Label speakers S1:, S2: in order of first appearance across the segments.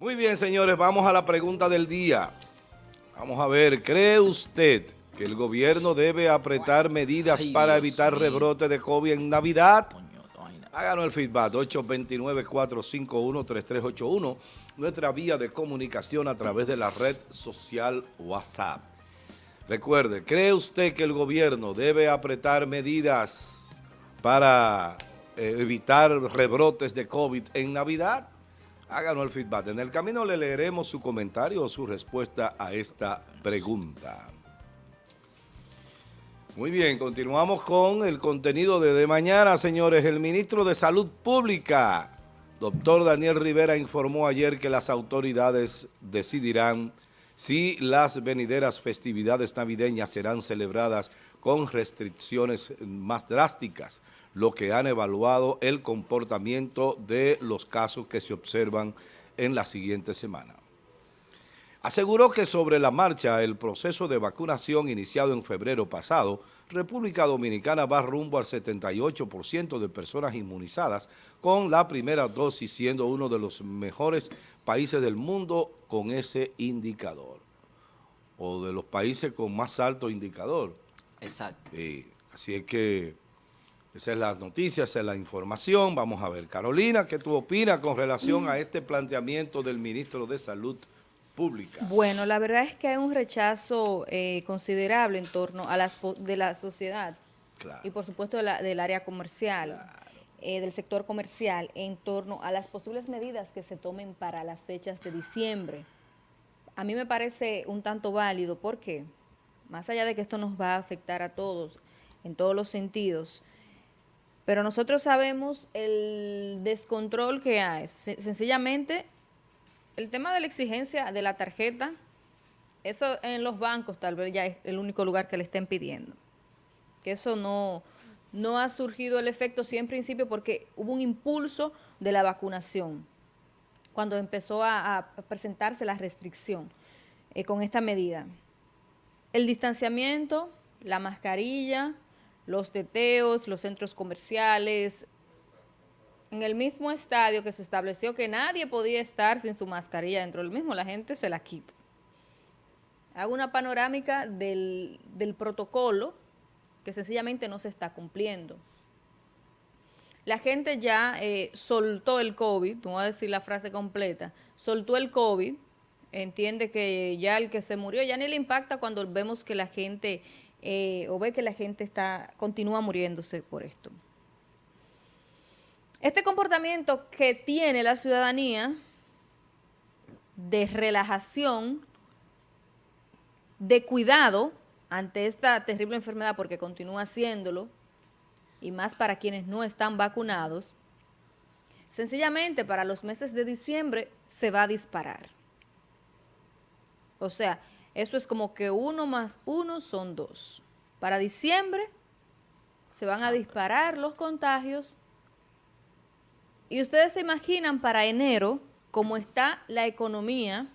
S1: Muy bien, señores, vamos a la pregunta del día. Vamos a ver, ¿cree usted que el gobierno debe apretar medidas para evitar rebrote de COVID en Navidad? Háganos el feedback, 829-451-3381, nuestra vía de comunicación a través de la red social WhatsApp. Recuerde, ¿cree usted que el gobierno debe apretar medidas para eh, evitar rebrotes de COVID en Navidad? Háganos el feedback. En el camino le leeremos su comentario o su respuesta a esta pregunta. Muy bien, continuamos con el contenido de, de mañana, señores. El ministro de Salud Pública, doctor Daniel Rivera, informó ayer que las autoridades decidirán si las venideras festividades navideñas serán celebradas con restricciones más drásticas, lo que han evaluado el comportamiento de los casos que se observan en la siguiente semana. Aseguró que sobre la marcha el proceso de vacunación iniciado en febrero pasado, República Dominicana va rumbo al 78% de personas inmunizadas con la primera dosis, siendo uno de los mejores países del mundo con ese indicador, o de los países con más alto indicador.
S2: Exacto.
S1: así es que esa es la noticia, esa es la información. Vamos a ver. Carolina, ¿qué tú opinas con relación a este planteamiento del ministro de Salud Pública?
S3: Bueno, la verdad es que hay un rechazo eh, considerable en torno a las de la sociedad y por supuesto del área comercial, eh, del sector comercial, en torno a las posibles medidas que se tomen para las fechas de diciembre. A mí me parece un tanto válido, ¿por qué? Más allá de que esto nos va a afectar a todos, en todos los sentidos, pero nosotros sabemos el descontrol que hay. Sencillamente, el tema de la exigencia de la tarjeta, eso en los bancos tal vez ya es el único lugar que le estén pidiendo. Que eso no, no ha surgido el efecto sí en principio porque hubo un impulso de la vacunación cuando empezó a, presentarse la restricción eh, con esta medida. El distanciamiento, la mascarilla, los teteos, los centros comerciales, en el mismo estadio que se estableció que nadie podía estar sin su mascarilla dentro del mismo, la gente se la quita. Hago una panorámica del, protocolo que sencillamente no se está cumpliendo. La gente ya eh, soltó el COVID, no voy a decir la frase completa, soltó el COVID, entiende que ya el que se murió ya ni le impacta cuando vemos que la gente eh, o ve que la gente está continúa muriéndose por esto. Este comportamiento que tiene la ciudadanía de relajación, de cuidado ante esta terrible enfermedad, porque continúa haciéndolo, y más para quienes no están vacunados, sencillamente para los meses de diciembre se va a disparar. O sea, esto es como que uno más uno son dos. Para diciembre se van a disparar los contagios y ustedes se imaginan para enero cómo está la economía,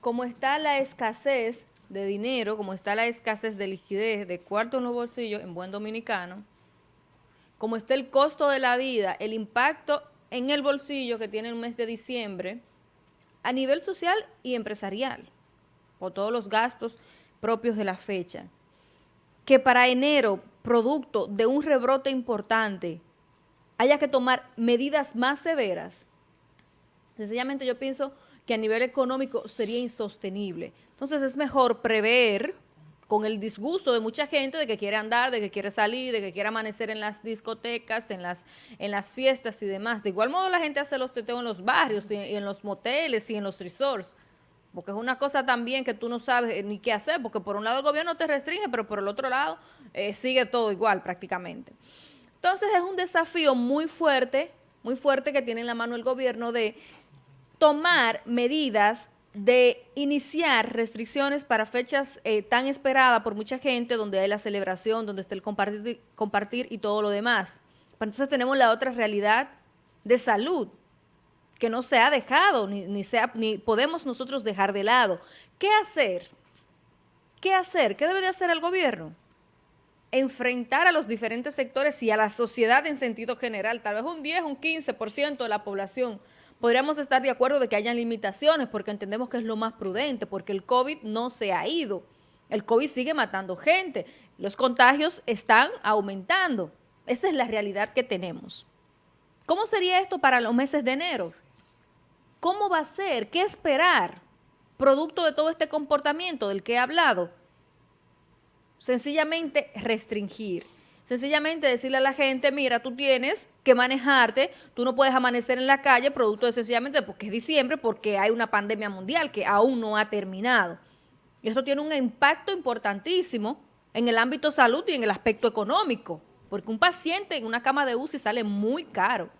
S3: cómo está la escasez de dinero, cómo está la escasez de liquidez, de cuarto en los bolsillos, en buen dominicano, cómo está el costo de la vida, el impacto en el bolsillo que tiene el mes de diciembre, a nivel social y empresarial, o todos los gastos propios de la fecha. Que para enero, producto de un rebrote importante, haya que tomar medidas más severas, sencillamente yo pienso que a nivel económico sería insostenible. Entonces es mejor prever con el disgusto de mucha gente de que quiere andar, de que quiere salir, de que quiere amanecer en las discotecas, en las, en las fiestas y demás. De igual modo la gente hace los teteos en los barrios, y en los moteles y en los resorts. Porque es una cosa también que tú no sabes ni qué hacer, porque por un lado el gobierno te restringe, pero por el otro lado eh, sigue todo igual prácticamente. Entonces es un desafío muy fuerte, muy fuerte que tiene en la mano el gobierno de tomar medidas de iniciar restricciones para fechas eh, tan esperadas por mucha gente, donde hay la celebración, donde está el compartir, compartir y todo lo demás. Pero entonces tenemos la otra realidad de salud, que no se ha dejado, ni, ni, ni podemos nosotros dejar de lado. ¿Qué hacer? ¿Qué hacer? ¿Qué debe de hacer el gobierno? Enfrentar a los diferentes sectores y a la sociedad en sentido general, tal vez un 10, un 15% de la población, podríamos estar de acuerdo de que hayan limitaciones porque entendemos que es lo más prudente, porque el COVID no se ha ido. El COVID sigue matando gente. Los contagios están aumentando. Esa es la realidad que tenemos. ¿Cómo sería esto para los meses de enero? ¿Cómo va a ser? ¿Qué esperar? Producto de todo este comportamiento del que he hablado. Sencillamente restringir. Sencillamente decirle a la gente, mira, tú tienes que manejarte, tú no puedes amanecer en la calle producto de sencillamente porque es diciembre, porque hay una pandemia mundial que aún no ha terminado. Y esto tiene un impacto importantísimo en el ámbito salud y en el aspecto económico, porque un paciente en una cama de UCI sale muy caro,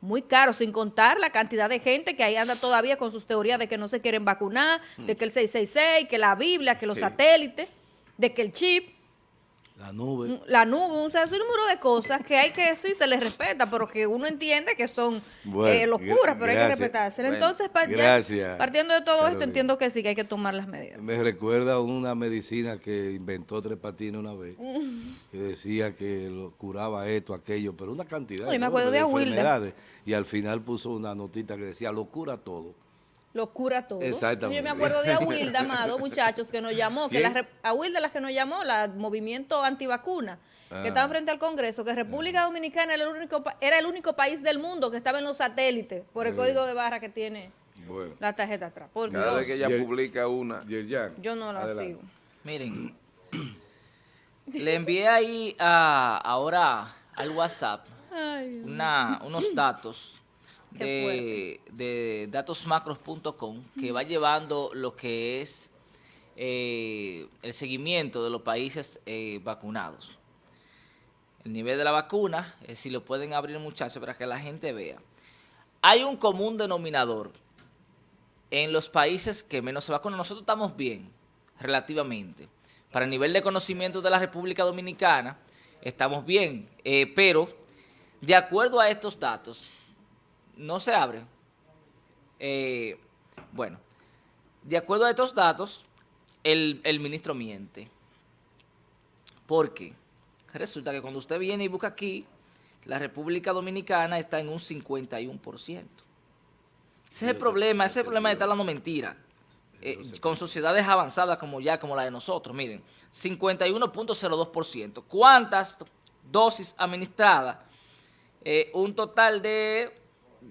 S3: muy caro, sin contar la cantidad de gente que ahí anda todavía con sus teorías de que no se quieren vacunar, de que el 666, que la Biblia, que los satélites, de que el chip.
S1: La nube. Mm,
S3: la nube, un, número de cosas que hay que decir, se les respeta, pero que uno entiende que son eh, locuras, pero hay que respetarse. Entonces, partiendo de todo esto, entiendo que sí, que hay que tomar las medidas.
S1: Me recuerda una medicina que inventó Tres Patines una vez, que decía que lo curaba esto, aquello, pero una cantidad
S3: me acuerdo de, enfermedades.
S1: Y al final puso una notita que decía, lo cura todo
S3: lo cura todo.
S1: Exactamente.
S3: Yo me acuerdo de Awilda, amado, muchachos, que nos llamó, que la, Awilda la que nos llamó, la movimiento antivacuna, que ah. estaba frente al Congreso, que República Dominicana era el, único, era el único país del mundo que estaba en los satélites por el código de barra que tiene la tarjeta atrás. Por
S2: Cada vez que ella publica una.
S3: Yo no la sigo.
S4: Miren, le envié ahí a, ahora al WhatsApp una, unos datos de, datosmacros.com que va llevando lo que es eh, el seguimiento de los países eh, vacunados. El nivel de la vacuna, eh, si lo pueden abrir muchachos para que la gente vea. Hay un común denominador en los países que menos se vacunan. Nosotros estamos bien, relativamente. Para el nivel de conocimiento de la República Dominicana, estamos bien. pero, de acuerdo a estos datos, no se abre. Eh, bueno, de acuerdo a estos datos, el, ministro miente. ¿Por qué? Resulta que cuando usted viene y busca aquí, la República Dominicana está en un 51%. Ese es el problema, ese es el problema de estar hablando mentira. Eh, con sociedades avanzadas como ya, como la de nosotros, miren, 51.02%. ¿Cuántas dosis administradas? Eh, un total de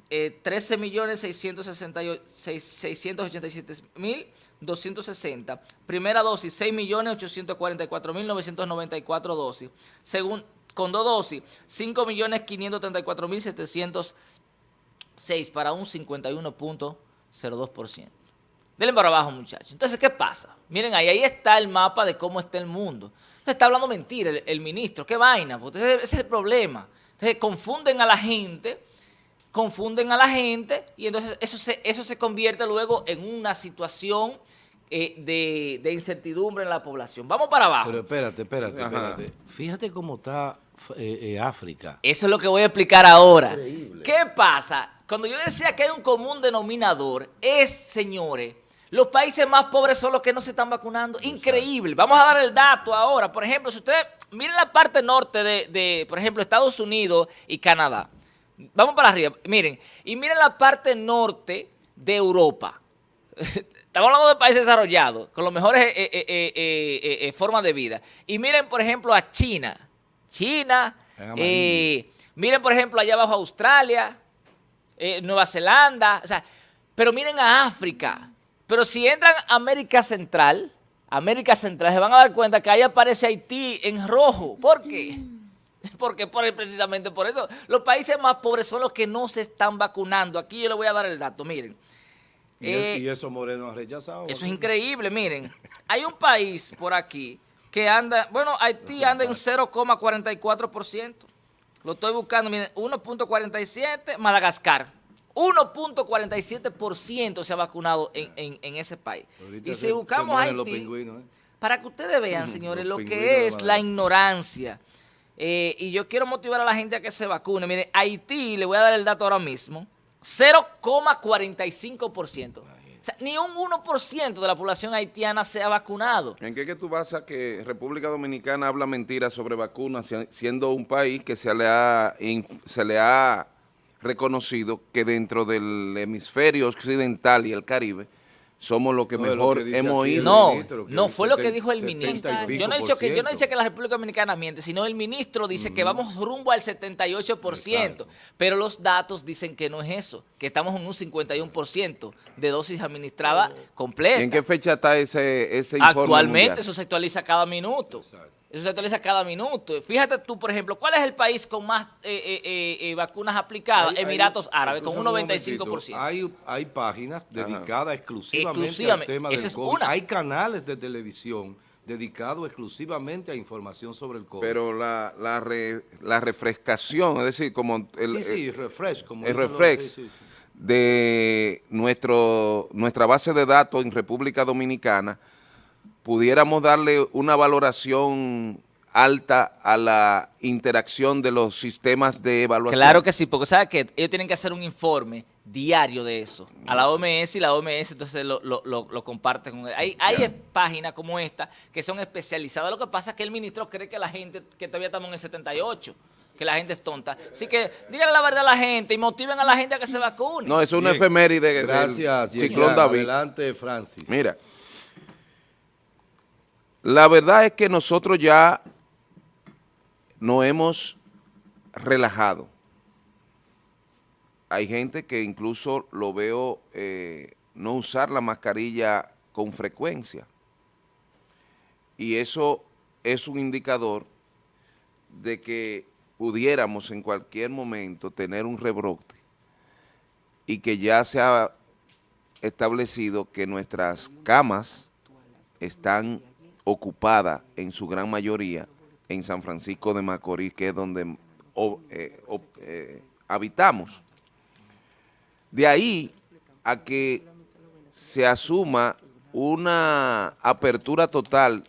S4: eh, 13.687.260. Primera dosis, 6.844.994 dosis. Según, con dos dosis, 5.534.706 para un 51.02%. Denle para abajo, muchachos. Entonces, ¿qué pasa? Miren, ahí, ahí está el mapa de cómo está el mundo. está hablando mentira el, ministro. ¿Qué vaina? Ese, ese es el problema. Entonces, confunden a la gente confunden a la gente y entonces eso se, eso se convierte luego en una situación eh, de, incertidumbre en la población. Vamos para abajo.
S1: Pero espérate, espérate, espérate. Fíjate cómo está eh, eh, África.
S4: Eso es lo que voy a explicar ahora. ¿Qué pasa? Cuando yo decía que hay un común denominador, es, señores, los países más pobres son los que no se están vacunando. Increíble. Vamos a dar el dato ahora. Por ejemplo, si ustedes miren la parte norte de, de por ejemplo, Estados Unidos y Canadá. Vamos para arriba, miren. Y miren la parte norte de Europa. Estamos hablando de países desarrollados, con las mejores eh, eh, eh, formas de vida. Y miren, por ejemplo, a China. China. miren, por ejemplo, allá abajo Australia, Nueva Zelanda. O sea, pero miren a África. Pero si entran a América Central, América Central, se van a dar cuenta que ahí aparece Haití en rojo. ¿Por qué? Porque por, precisamente por eso, los países más pobres son los que no se están vacunando. Aquí yo le voy a dar el dato, miren.
S1: ¿Y, eh, eso Moreno ha rechazado?
S4: Eso es increíble, miren. Hay un país por aquí que anda, bueno, Haití anda en 0,44%. Lo estoy buscando, miren, 1.47, Madagascar. 1.47% se ha vacunado en, ese país. y si buscamos Haití, ¿eh? para que ustedes vean, señores, lo que es la ignorancia eh, y yo quiero motivar a la gente a que se vacune. Mire, Haití, le voy a dar el dato ahora mismo, 0,45%. O sea, ni un 1% de la población haitiana se ha vacunado.
S2: ¿En qué que tú vas a que República Dominicana habla mentiras sobre vacunas, siendo un país que se le ha, se le ha reconocido que dentro del hemisferio occidental y el Caribe, somos los que mejor hemos ido.
S4: No, no, fue lo que dijo el ministro. Yo no, he dicho que, yo no he que la República Dominicana miente, sino el ministro dice que vamos rumbo al 78%, pero los datos dicen que no es eso, que estamos en un 51% de dosis administrada completa.
S2: ¿En qué fecha está ese, ese informe
S4: Actualmente eso se actualiza cada minuto. Eso se actualiza cada minuto. Fíjate tú, por ejemplo, ¿cuál es el país con más eh, eh, eh, vacunas aplicadas? Emiratos Árabes, con un 95%.
S1: hay, hay páginas dedicadas exclusivamente, al tema del COVID. Hay canales de televisión dedicados exclusivamente a información sobre el COVID.
S2: Pero la, la, refrescación, es decir, como
S1: el, sí, sí, refresh, como
S2: el refresh de nuestro, nuestra base de datos en República Dominicana, pudiéramos darle una valoración alta a la interacción de los sistemas de evaluación.
S4: Claro que sí, porque sabe que ellos tienen que hacer un informe diario de eso a la OMS y la OMS entonces lo, lo, lo, comparten. Hay, hay páginas como esta que son especializadas. Lo que pasa es que el ministro cree que la gente, que todavía estamos en el 78 que la gente es tonta. Así que díganle la verdad a la gente y motiven a la gente a que se vacune.
S2: No, es una efeméride.
S1: Gracias, Ciclón David. Adelante, Francis.
S2: Mira, la verdad es que nosotros ya no hemos relajado. Hay gente que incluso lo veo eh, no usar la mascarilla con frecuencia. Y eso es un indicador de que pudiéramos en cualquier momento tener un rebrote y que ya se ha establecido que nuestras camas están ocupada en su gran mayoría en San Francisco de Macorís, que es donde eh, eh, habitamos. De ahí a que se asuma una apertura total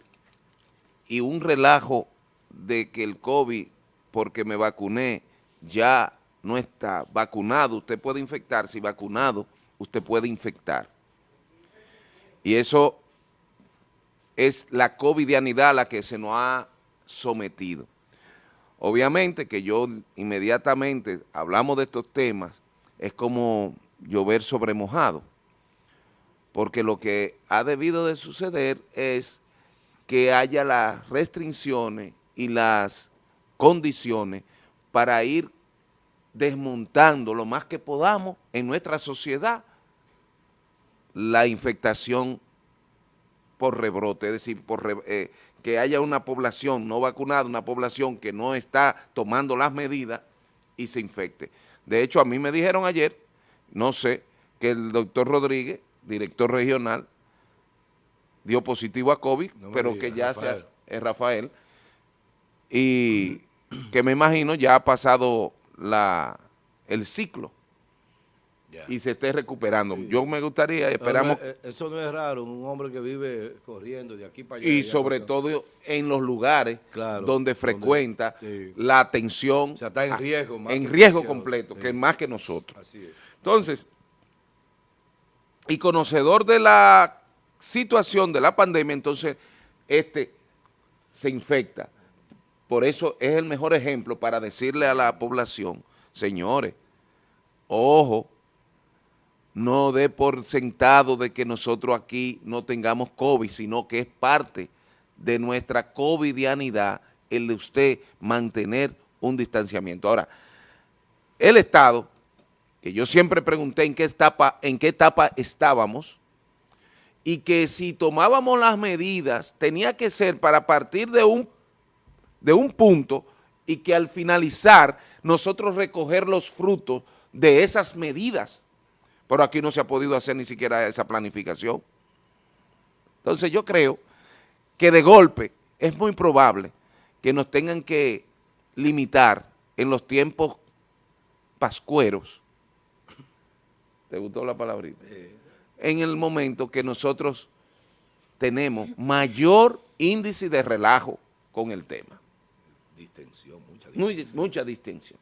S2: y un relajo de que el COVID, porque me vacuné, ya no está vacunado, usted puede infectar, si vacunado, usted puede infectar. Y eso es la covidianidad a la que se nos ha sometido. Obviamente que yo inmediatamente hablamos de estos temas, es como llover sobre mojado, porque lo que ha debido de suceder es que haya las restricciones y las condiciones para ir desmontando lo más que podamos en nuestra sociedad la infectación por rebrote, es decir, por eh, que haya una población no vacunada, una población que no está tomando las medidas y se infecte. De hecho, a mí me dijeron ayer, no sé, que el doctor Rodríguez, director regional, dio positivo a COVID, pero que ya sea, es Rafael, y que me imagino ya ha pasado la, el ciclo y se esté recuperando. Yo me gustaría, esperamos...
S1: Eh, eso no es raro, un hombre que vive corriendo de aquí para allá.
S2: Y sobre todo en los lugares donde frecuenta la atención.
S1: O sea, está en riesgo.
S2: en riesgo completo, que más que nosotros. Así es. Entonces, y conocedor de la situación de la pandemia, entonces este se infecta. Por eso es el mejor ejemplo para decirle a la población, señores, ojo, no dé por sentado de que nosotros aquí no tengamos COVID, sino que es parte de nuestra covidianidad el de usted mantener un distanciamiento. Ahora, el Estado, que yo siempre pregunté en qué etapa, en qué etapa estábamos, y que si tomábamos las medidas tenía que ser para partir de un, de un punto y que al finalizar nosotros recoger los frutos de esas medidas pero aquí no se ha podido hacer ni siquiera esa planificación. Entonces yo creo que de golpe es muy probable que nos tengan que limitar en los tiempos pascueros, ¿te gustó la palabrita? En el momento que nosotros tenemos mayor índice de relajo con el tema.
S1: Distensión, mucha distensión.
S2: mucha distensión.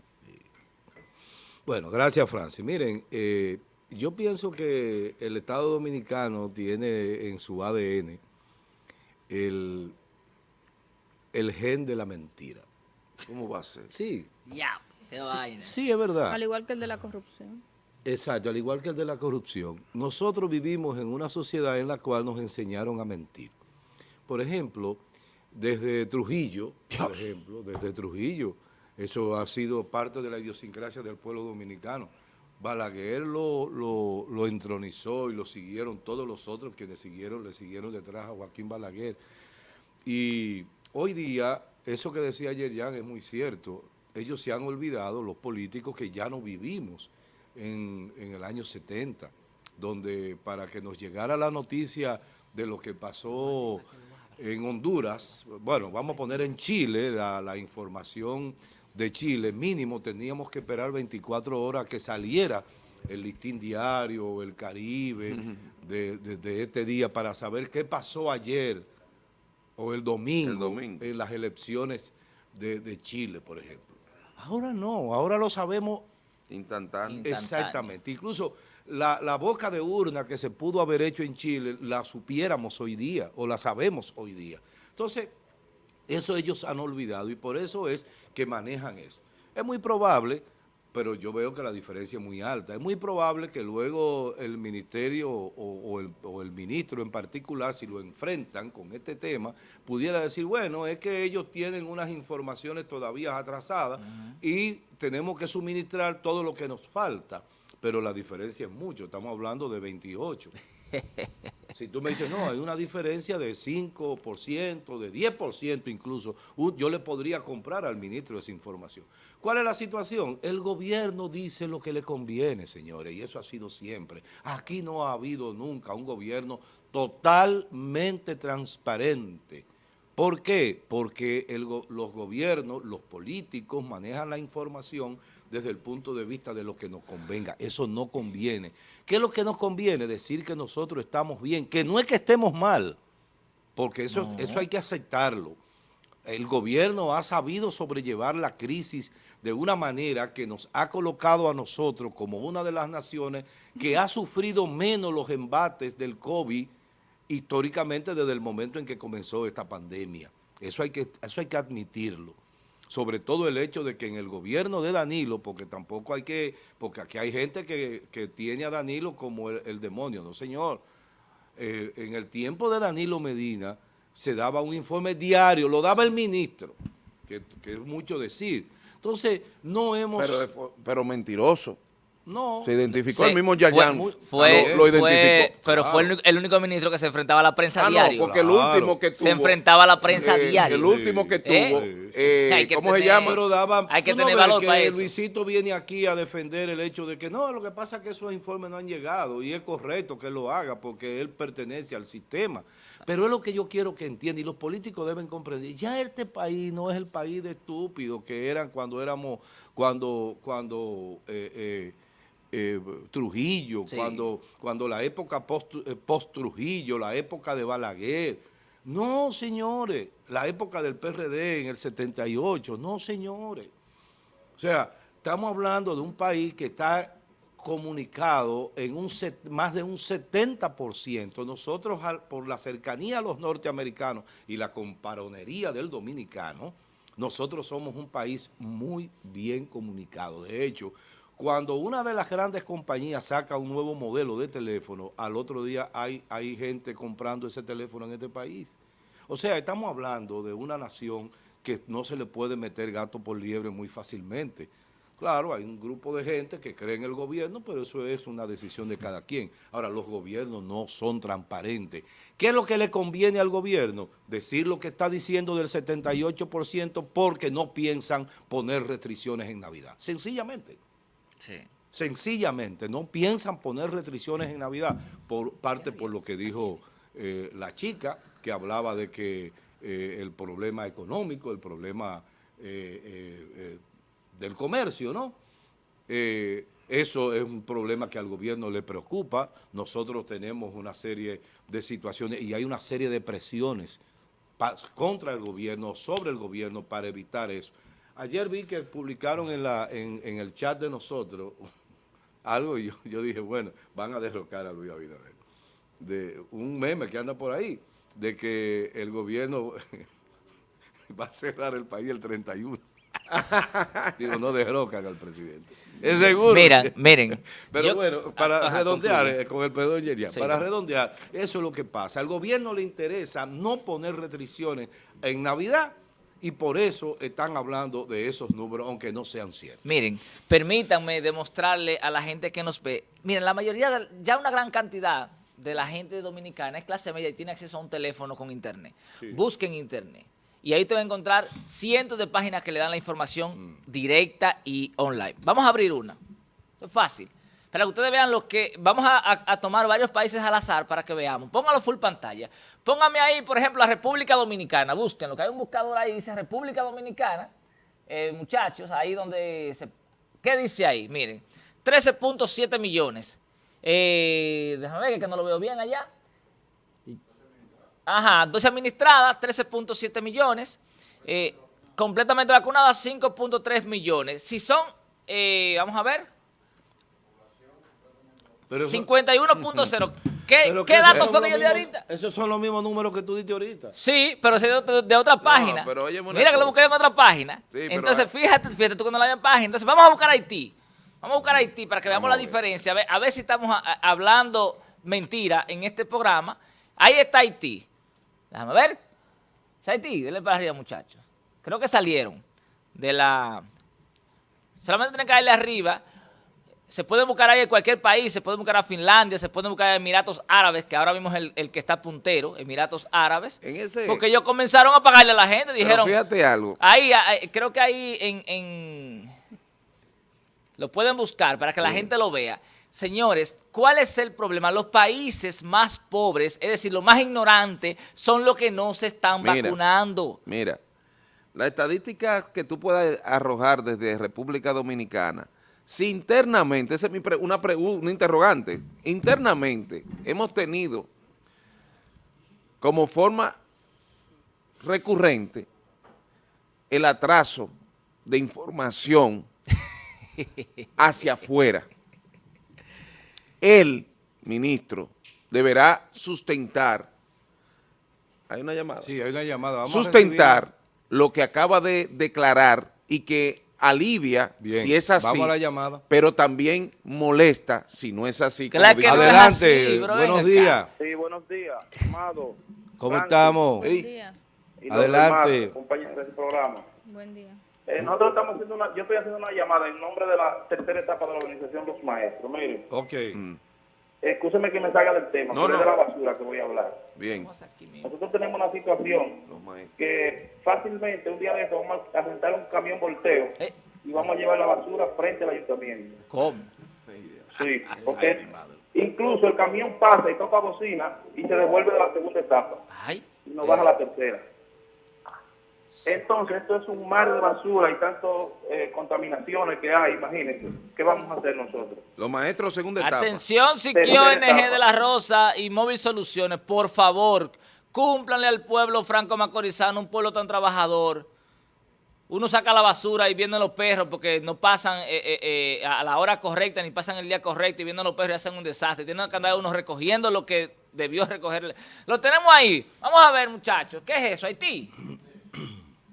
S1: Bueno, gracias Francis. Miren, eh, yo pienso que el Estado Dominicano tiene en su ADN el, el gen de la mentira.
S2: ¿Cómo va a ser?
S1: Sí. Ya. sí, es verdad.
S3: Al igual que el de la corrupción.
S1: Exacto, al igual que el de la corrupción. Nosotros vivimos en una sociedad en la cual nos enseñaron a mentir. Por ejemplo, desde Trujillo, por ejemplo, desde Trujillo, eso ha sido parte de la idiosincrasia del pueblo dominicano. Balaguer lo, lo, entronizó y lo siguieron todos los otros quienes siguieron, le siguieron detrás a Joaquín Balaguer. Y hoy día, eso que decía ayer Jan es muy cierto, ellos se han olvidado, los políticos, que ya no vivimos en, en el año 70, donde para que nos llegara la noticia de lo que pasó en Honduras, bueno, vamos a poner en Chile la, información de Chile, mínimo teníamos que esperar 24 horas que saliera el listín diario, el Caribe, de, este día para saber qué pasó ayer o el domingo, en las elecciones de, Chile, por ejemplo. Ahora no, ahora lo sabemos
S2: instantáneo.
S1: Exactamente, incluso la, boca de urna que se pudo haber hecho en Chile, la supiéramos hoy día o la sabemos hoy día. Entonces, eso ellos han olvidado y por eso es que manejan eso. Es muy probable, pero yo veo que la diferencia es muy alta, es muy probable que luego el ministerio o, el, ministro en particular, si lo enfrentan con este tema, pudiera decir, bueno, es que ellos tienen unas informaciones todavía atrasadas y tenemos que suministrar todo lo que nos falta pero la diferencia es mucho, estamos hablando de 28. Si tú me dices, no, hay una diferencia de 5%, de 10% incluso, yo le podría comprar al ministro esa información. ¿Cuál es la situación? El gobierno dice lo que le conviene, señores, y eso ha sido siempre. Aquí no ha habido nunca un gobierno totalmente transparente. ¿Por qué? Porque los gobiernos, los políticos manejan la información desde el punto de vista de lo que nos convenga. Eso no conviene. ¿Qué es lo que nos conviene? Decir que nosotros estamos bien, que no es que estemos mal, porque eso, eso hay que aceptarlo. El gobierno ha sabido sobrellevar la crisis de una manera que nos ha colocado a nosotros como una de las naciones que ha sufrido menos los embates del COVID históricamente desde el momento en que comenzó esta pandemia. Eso hay que, eso hay que admitirlo sobre todo el hecho de que en el gobierno de Danilo, porque tampoco hay que, porque aquí hay gente que, tiene a Danilo como el, demonio, no señor. Eh, en el tiempo de Danilo Medina se daba un informe diario, lo daba el ministro, que, es mucho decir. Entonces, no hemos...
S2: Pero, pero mentiroso.
S1: No.
S2: Se identificó el mismo Yayan.
S4: Fue, lo, identificó. pero fue el, único ministro que se enfrentaba a la prensa ah, diario.
S2: No, porque el último que tuvo.
S4: Se enfrentaba a la prensa
S2: eh,
S4: diario.
S2: El último que tuvo. Eh, ¿Cómo se llama?
S1: Pero daban,
S4: hay que tener valor para eso.
S1: Luisito viene aquí a defender el hecho de que no, lo que pasa es que esos informes no han llegado y es correcto que lo haga porque él pertenece al sistema. Pero es lo que yo quiero que entienda y los políticos deben comprender. Ya este país no es el país de estúpidos que eran cuando éramos, cuando, cuando eh, eh, Trujillo, cuando, cuando la época eh, post-Trujillo, la época de Balaguer. No, señores, la época del PRD en el 78, no, señores. O sea, estamos hablando de un país que está comunicado en un más de un 70%. Nosotros, por la cercanía a los norteamericanos y la comparonería del dominicano, nosotros somos un país muy bien comunicado. De hecho, cuando una de las grandes compañías saca un nuevo modelo de teléfono, al otro día hay, gente comprando ese teléfono en este país. O sea, estamos hablando de una nación que no se le puede meter gato por liebre muy fácilmente. Claro, hay un grupo de gente que cree en el gobierno, pero eso es una decisión de cada quien. Ahora, los gobiernos no son transparentes. ¿Qué es lo que le conviene al gobierno? Decir lo que está diciendo del 78% porque no piensan poner restricciones en Navidad. Sencillamente. Sencillamente, no piensan poner restricciones en Navidad, por parte por lo que dijo eh, la chica, que hablaba de que eh, el problema económico, el problema eh, del comercio, ¿no? eso es un problema que al gobierno le preocupa. Nosotros tenemos una serie de situaciones y hay una serie de presiones contra el gobierno, sobre el gobierno para evitar eso. Ayer vi que publicaron en, la, en, el chat de nosotros algo y yo, dije, bueno, van a derrocar a Luis Abinader. De un meme que anda por ahí, de que el gobierno va a cerrar el país el 31. Digo, no derrocan al presidente. Es seguro.
S4: Miren, miren.
S1: Pero bueno, para redondear, eh, con el perdón, para redondear, eso es lo que pasa. Al gobierno le interesa no poner restricciones en Navidad y por eso están hablando de esos números, aunque no sean ciertos.
S4: Miren, permítanme demostrarle a la gente que nos ve. Miren, la mayoría, ya una gran cantidad de la gente dominicana es clase media y tiene acceso a un teléfono con internet. Busquen internet. Y ahí te va a encontrar cientos de páginas que le dan la información mm. directa y online. Vamos a abrir una. Es fácil. Para que ustedes vean lo que... Vamos a, tomar varios países al azar para que veamos. Póngalo full pantalla. Póngame ahí, por ejemplo, la República Dominicana. Búsquenlo, que hay un buscador ahí, dice República Dominicana. Eh, muchachos, ahí donde... Se, ¿Qué dice ahí? Miren, 13.7 millones. Eh, déjame ver que no lo veo bien allá. Ajá, 12 administradas, 13.7 millones. Eh, completamente vacunadas, 5.3 millones. Si son, vamos a ver, 51.0. ¿Qué, ¿qué datos fue que yo di ahorita?
S1: Esos son los mismos números que tú diste ahorita.
S4: Sí, pero de, de otra página. Mira que lo busqué en otra página. Entonces, fíjate, fíjate tú que no la en página. Entonces, vamos a buscar Haití. Vamos a buscar Haití para que veamos la diferencia. A ver, a ver si estamos hablando mentira en este programa. Ahí está Haití. Déjame ver. ¿Es Haití? Denle para arriba, muchachos. Creo que salieron de la... Solamente tienen que darle arriba se puede buscar ahí en cualquier país, se puede buscar a Finlandia, se puede buscar a Emiratos Árabes, que ahora mismo es el, que está puntero, Emiratos Árabes. porque ellos comenzaron a pagarle a la gente, dijeron...
S2: fíjate algo.
S4: Ahí, creo que ahí en, Lo pueden buscar para que la gente lo vea. Señores, ¿cuál es el problema? Los países más pobres, es decir, los más ignorantes, son los que no se están vacunando.
S2: Mira, la estadística que tú puedas arrojar desde República Dominicana si internamente, esa es una, una interrogante, internamente hemos tenido como forma recurrente el atraso de información hacia afuera. El ministro deberá sustentar, hay una llamada.
S1: Sí, hay una llamada.
S2: sustentar lo que acaba de declarar y que alivia si es así,
S1: Vamos a la llamada.
S2: pero también molesta si no es así.
S1: Adelante, buenos días.
S5: Sí, buenos días, amado.
S1: ¿Cómo estamos?
S3: Buen día.
S1: Adelante.
S5: compañeros de programa.
S3: Buen día.
S5: Eh, nosotros estamos haciendo una, yo estoy haciendo una llamada en nombre de la tercera etapa de la organización Los Maestros. Miren.
S1: Ok. Mm.
S5: Escúcheme que me salga del tema, no, no. de la basura que voy a hablar.
S2: Bien.
S5: Nosotros tenemos una situación que fácilmente un día de eso vamos a sentar un camión volteo eh. y vamos a llevar la basura frente al ayuntamiento.
S1: ¿Cómo?
S5: Sí, porque incluso el camión pasa y toca bocina y se devuelve de la segunda etapa. Ay. Y nos baja la tercera. Entonces, esto es un mar de basura y tanto eh, contaminaciones que hay, imagínense. ¿Qué vamos a hacer nosotros?
S2: Los maestros, segunda etapa.
S4: Atención, Siquio ONG de la Rosa y Móvil Soluciones, por favor, cúmplanle al pueblo franco-macorizano, un pueblo tan trabajador. Uno saca la basura y vienen los perros porque no pasan eh, eh, a la hora correcta ni pasan el día correcto y vienen los perros y hacen un desastre. Tienen que andar uno recogiendo lo que debió recoger. Lo tenemos ahí. Vamos a ver, muchachos. ¿Qué es eso? Haití.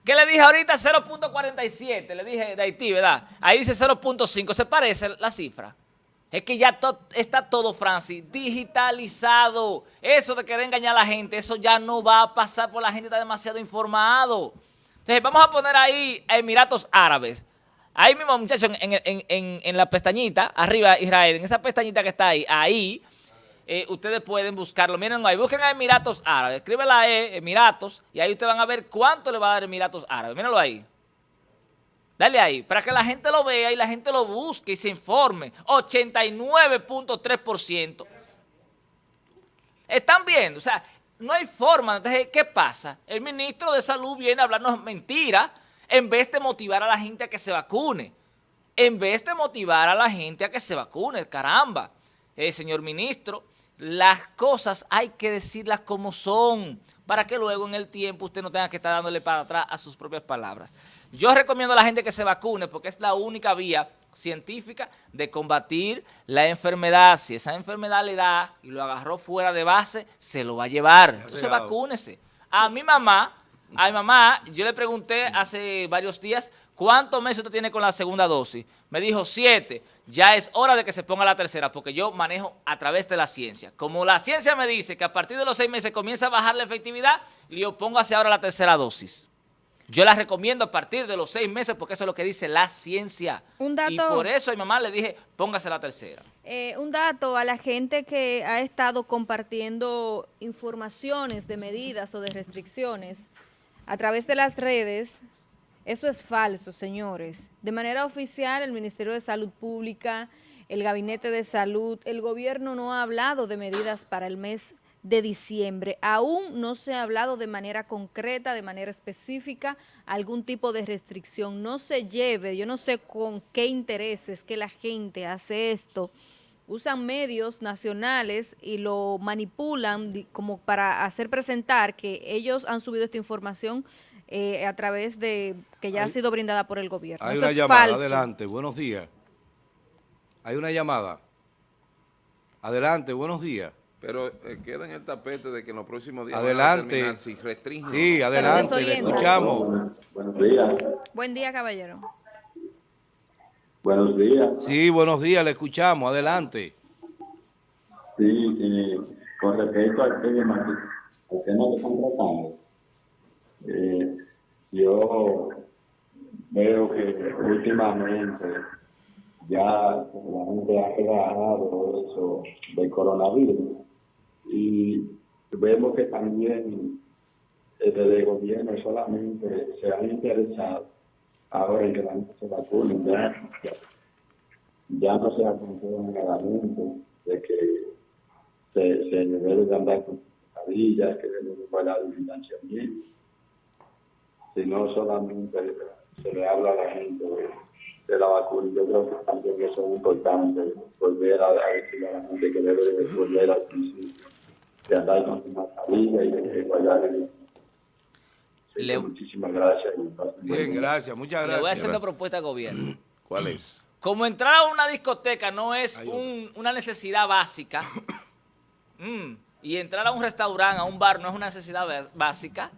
S4: ¿Qué le dije ahorita? 0.47, le dije de Haití, ¿verdad? Ahí dice 0.5, ¿se parece la cifra? Es que ya está todo, Francis, digitalizado. Eso de querer engañar a la gente, eso ya no va a pasar porque la gente está demasiado informado. Entonces, vamos a poner ahí Emiratos Árabes. Ahí mismo, muchachos, en la pestañita, arriba, Israel, en esa pestañita que está ahí, ahí eh, ustedes pueden buscarlo. Miren ahí, busquen a Emiratos Árabes, escribe la E, Emiratos, y ahí ustedes van a ver cuánto le va a dar Emiratos Árabes. Mírenlo ahí. Dale ahí, para que la gente lo vea y la gente lo busque y se informe. 89.3%. Están viendo, o sea, no hay forma. Entonces, ¿qué pasa? El ministro de Salud viene a hablarnos mentiras en vez de motivar a la gente a que se vacune. En vez de motivar a la gente a que se vacune, caramba. Eh, señor ministro, las cosas hay que decirlas como son, para que luego en el tiempo usted no tenga que estar dándole para atrás a sus propias palabras. Yo recomiendo a la gente que se vacune porque es la única vía científica de combatir la enfermedad. Si esa enfermedad le da y lo agarró fuera de base, se lo va a llevar. Entonces vacúnese. A mi mamá, Ay, mamá, yo le pregunté hace varios días, ¿cuántos meses usted tiene con la segunda dosis? Me dijo siete. Ya es hora de que se ponga la tercera, porque yo manejo a través de la ciencia. Como la ciencia me dice que a partir de los seis meses comienza a bajar la efectividad, le digo, póngase ahora la tercera dosis. Yo la recomiendo a partir de los seis meses porque eso es lo que dice la ciencia. Un dato, y por eso a mi mamá le dije, póngase la tercera.
S3: Eh, un dato a la gente que ha estado compartiendo informaciones de medidas o de restricciones a través de las redes, eso es falso, señores. De manera oficial, el Ministerio de Salud Pública, el Gabinete de Salud, el gobierno no ha hablado de medidas para el mes de diciembre. Aún no se ha hablado de manera concreta, de manera específica, algún tipo de restricción. No se lleve, yo no sé con qué intereses que la gente hace esto, usan medios nacionales y lo manipulan como para hacer presentar que ellos han subido esta información eh, a través de que ya ha sido brindada por el gobierno.
S1: Hay una llamada, adelante, buenos días. Hay una llamada. Adelante, buenos días.
S2: Pero eh, queda en el tapete de que en los próximos días
S1: adelante.
S2: Van a si restringen.
S1: Sí, adelante, le escuchamos.
S6: Buenos días.
S3: Buen día, caballero.
S6: Buenos días.
S1: Sí, buenos días, le escuchamos, adelante.
S6: Sí, con respecto al tema, al tema que están tratando, eh, yo veo que últimamente ya la gente ha relajado eso del coronavirus y vemos que también desde el gobierno solamente se han interesado ahora que la gente se vacune, ya, no se ha en el de que se, se debe de andar con mascarillas, que debe de guardar el financiamiento, sino solamente se le habla a la gente de, la vacuna. Yo creo que también eso es importante, volver a, decir a la gente que debe de volver al principio, de andar con su mascarilla y de guardar el Muchísimas gracias.
S1: Bien, gracias, muchas gracias. Le
S4: voy a hacer una propuesta al gobierno.
S1: ¿Cuál es?
S4: Como entrar a una discoteca no es una necesidad básica, mm, y entrar a un restaurante, a un bar, no es una necesidad básica,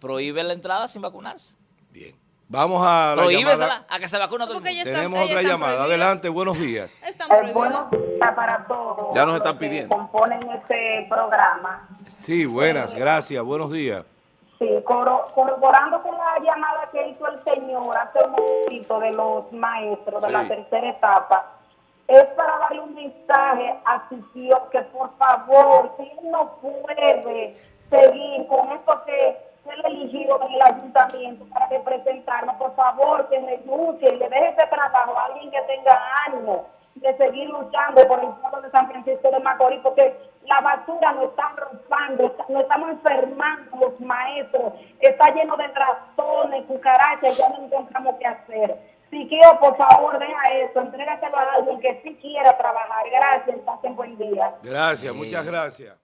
S4: prohíbe la entrada sin vacunarse.
S1: Bien. Vamos a
S4: la llamada. a que se vacune todo el mundo.
S1: Tenemos otra llamada. Adelante, buenos días.
S7: Eh, buenos días para todos.
S1: Ya nos están pidiendo.
S7: componen este programa.
S1: Sí, buenas, gracias, buenos días.
S7: Sí, corroborando con la llamada que hizo el señor hace un momento de los maestros de la tercera etapa, es para darle un mensaje a su tío que por favor, si él no puede seguir con esto que él eligió en el ayuntamiento para representarnos, por favor, que renuncie y le deje ese trabajo a alguien que tenga ánimo de seguir luchando por el pueblo de San Francisco de Macorís, porque la basura nos está rozando, nos estamos enfermando los maestros, está lleno de trastornos, cucarachas, ya no encontramos qué hacer. Si quiero, por favor, deja eso, entrégaselo a alguien que sí quiera trabajar. Gracias, pasen buen día.
S1: Gracias, muchas gracias.